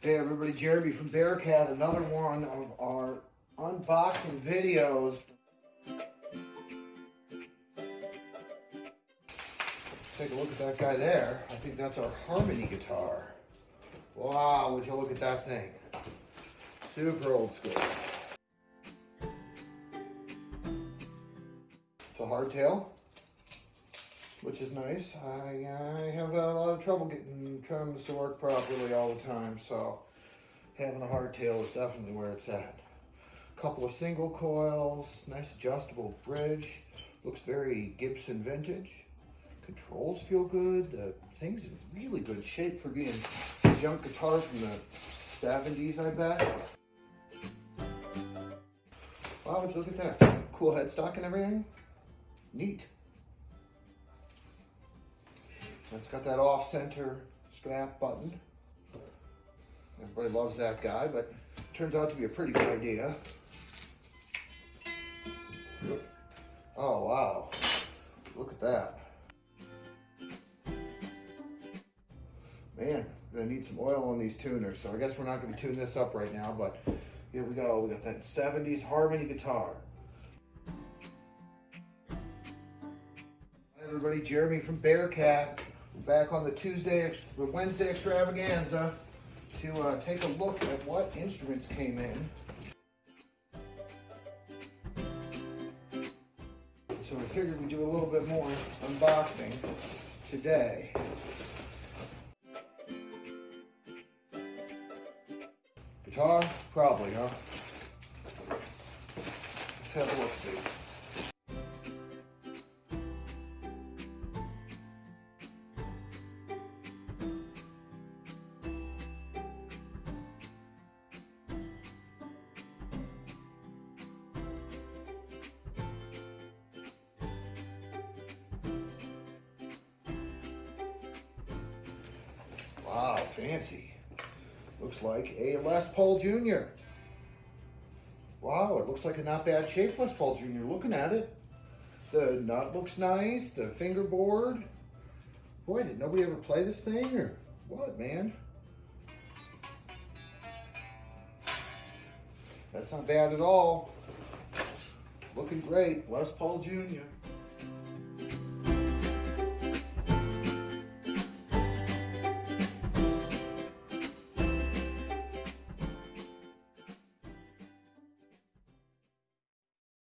Hey everybody, Jeremy from Bearcat, another one of our unboxing videos. Take a look at that guy there. I think that's our Harmony guitar. Wow, would you look at that thing? Super old school. It's a hardtail, which is nice. I, I have a lot of trouble getting trems to work properly all the time, so having a hardtail is definitely where it's at. A Couple of single coils, nice adjustable bridge. Looks very Gibson vintage. Controls feel good. The thing's in really good shape for being a junk guitar from the 70s, I bet. Wow, look at that? Cool headstock and everything. Neat. It's got that off-center strap button. Everybody loves that guy, but turns out to be a pretty good idea. Oh, wow. Look at that. Man, gonna need some oil on these tuners, so I guess we're not gonna tune this up right now, but here we go. We got that 70s Harmony guitar. Hi everybody, Jeremy from Bearcat. Back on the Tuesday, the Wednesday extravaganza to uh, take a look at what instruments came in. So we figured we'd do a little bit more unboxing today. Guitar? Probably, huh? Let's have a look fancy. Looks like a Les Paul Jr. Wow, it looks like a not bad shape Les Paul Jr. Looking at it. The nut looks nice, the fingerboard. Boy, did nobody ever play this thing or what, man? That's not bad at all. Looking great, Les Paul Jr.